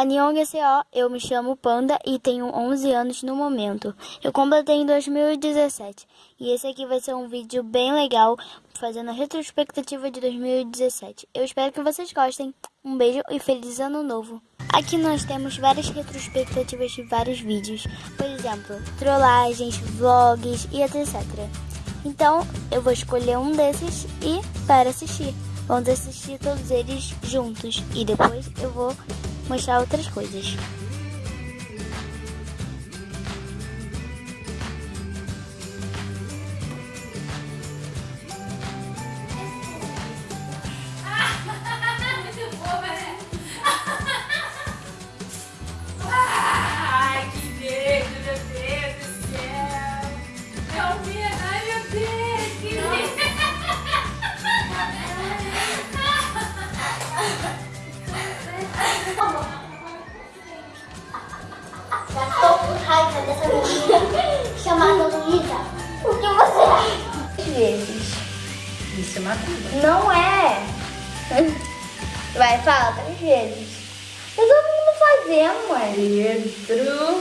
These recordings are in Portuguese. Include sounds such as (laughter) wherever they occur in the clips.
Annyeonghaseyo, eu me chamo Panda e tenho 11 anos no momento. Eu completei em 2017 e esse aqui vai ser um vídeo bem legal fazendo a retrospectiva de 2017. Eu espero que vocês gostem. Um beijo e feliz ano novo! Aqui nós temos várias retrospectivas de vários vídeos, por exemplo, trollagens, vlogs e etc. Então eu vou escolher um desses e para assistir. Vamos assistir todos eles juntos e depois eu vou mostrar outras coisas. Raiva dessa menina chamada Luísa. O que você acha? vezes. Isso é macumba. Não é. Vai, fala três vezes. Tá todo mundo fazendo, mãe. Pedro.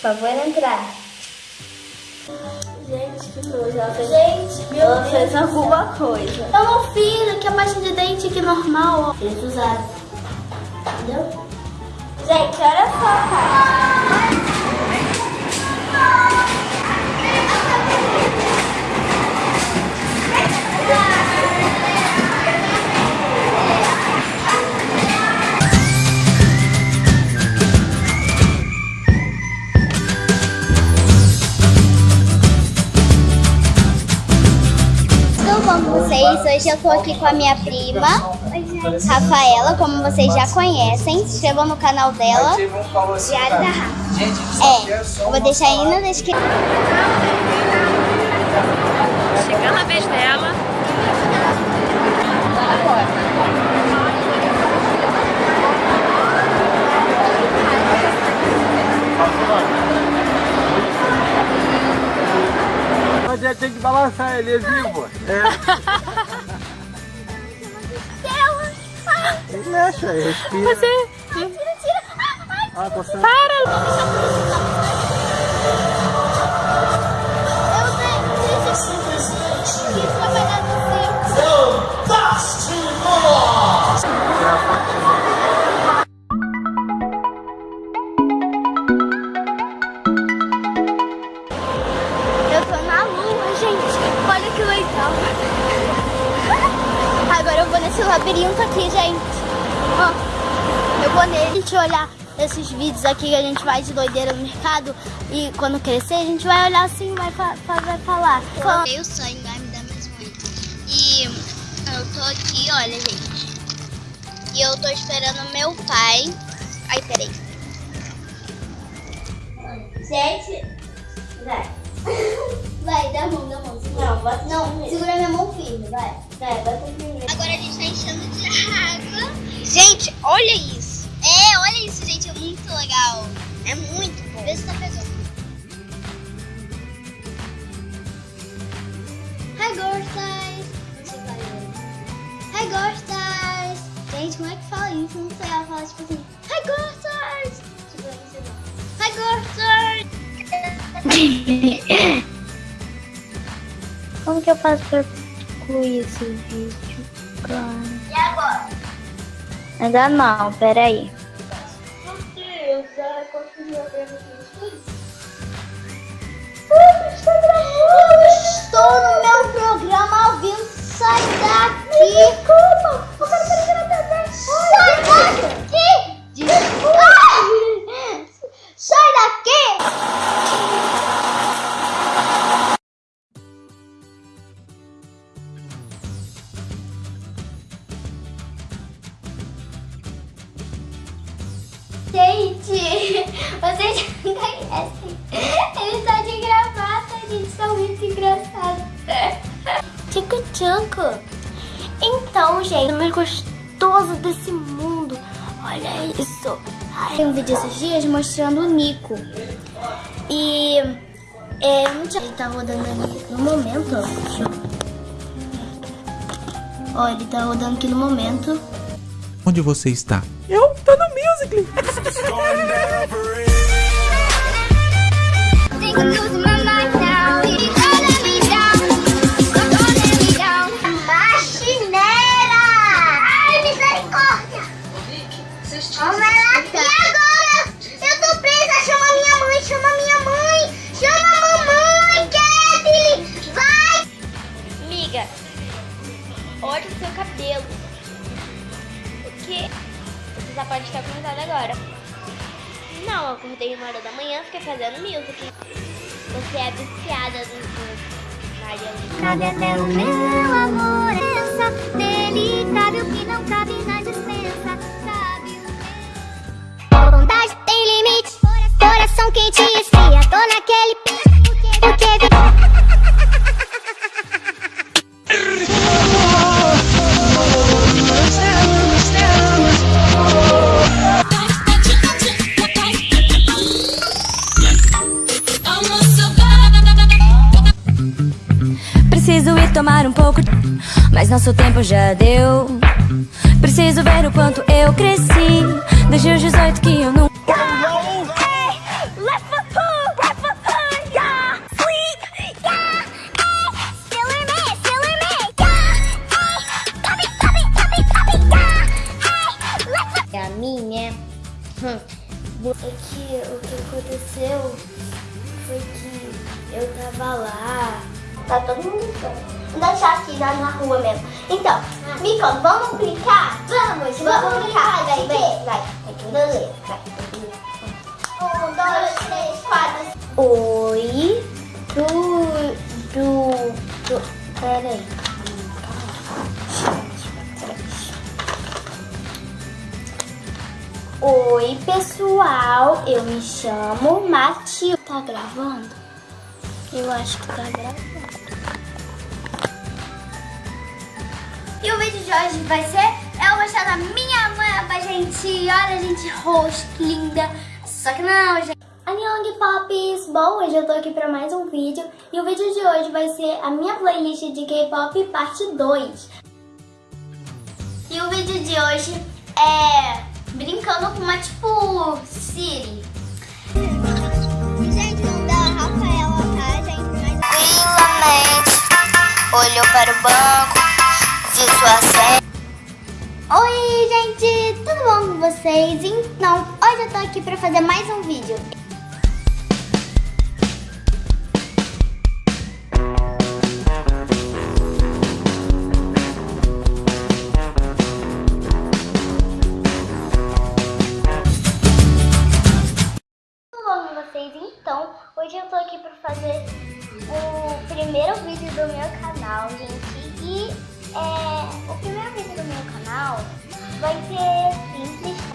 Por favor, entrar. Gente, que nojo. Ela fez... Gente, meu Ela Deus. fez alguma coisa. Eu não fiz, aqui é a pasta de dente aqui normal, ó. Eles usaram. Entendeu? Gente, olha só, cara. Tudo bom vocês? Hoje eu tô aqui com a minha prima, Rafaela, como vocês já conhecem. Se inscrevam no canal dela. Diário da Rafa. É, eu vou deixar aí na descrição. Chegando a vez dela. Mas é, tem que balançar, ele é vivo. É. (laughs) Mexe aí, respira. Você. Ah, coçando. Labirinto aqui, gente. Ó, eu vou nele. Gente olhar esses vídeos aqui que a gente faz de doideira no mercado. E quando crescer, a gente vai olhar assim e vai, fa vai falar. Eu sonho, vai me dar mais muito. E eu tô aqui, olha, gente. E eu tô esperando meu pai. Ai, peraí. Gente, (laughs) vai. Vai, dá a mão, dá a mão. Segura. Não, bota Não, segura minha mão firme, vai. É, bota primeiro. Agora a gente tá enchendo de água. Gente, olha isso. É, olha isso, gente, é muito legal. É muito bom. Vê se tá pegando. Hi, gostas. Falar inglês. Hi, gostas. Gente, como é que fala isso? Não sei, ela fala tipo assim. Hi, gostas. Tipo, não sei não. Hi, gostas. (coughs) (coughs) (coughs) Como que eu faço pra concluir esse vídeo, cara? E agora? Ainda não, peraí. Meu Deus, ela conseguiu abrir Estou no meu programa ao vivo. Sai daqui. Gente, vocês já conhecem. Ele está de gravata, gente. São muito engraçados. Tchucu tchucu. Então, gente, o mais gostoso desse mundo. Olha isso. Ai, Tem um vídeo esses dias mostrando o Nico. E é, não ele tá rodando ali no momento, Ó, ele tá rodando aqui no momento. Onde você está? Eu down. Faxineira! Ai, misericórdia! Já pode estar comentando agora. Não, eu acordei uma hora da manhã, fiquei fazendo music. Você é viciada no Maria Cadê o meu amor? Essa delicável que não cabe na dispensa. Sabe o meu? Vontade tem limite. Coração quente esfria. Tô naquele mas nosso tempo já deu. Preciso ver o quanto eu cresci desde os 18 que eu não. É a minha. Hum. É que o que aconteceu foi que eu tava lá. Tá todo mundo. Vou deixar aqui na, na rua mesmo. Então, me conta, vamos brincar? Vamos, vamos brincar. Vai, vai, vai. Beleza, vai. Um, dois, três, quatro. Oi, do. do. do peraí. Oi, pessoal, eu me chamo Matilda. Tá gravando? Eu acho que tá gravando. E o vídeo de hoje vai ser eu mostrar a minha mapa, gente. Olha, gente, rosto, linda. Só que não, gente. Annyeong Pops! Bom, hoje eu tô aqui pra mais um vídeo e o vídeo de hoje vai ser a minha playlist de K-pop parte 2. E o vídeo de hoje é brincando com uma, tipo, Siri. Olhou para o banco, viu sua senha. Oi, gente! Tudo bom com vocês? Então, hoje eu tô aqui pra fazer mais um vídeo. primeiro vídeo do meu canal, gente. E é, o primeiro vídeo do meu canal vai ser simples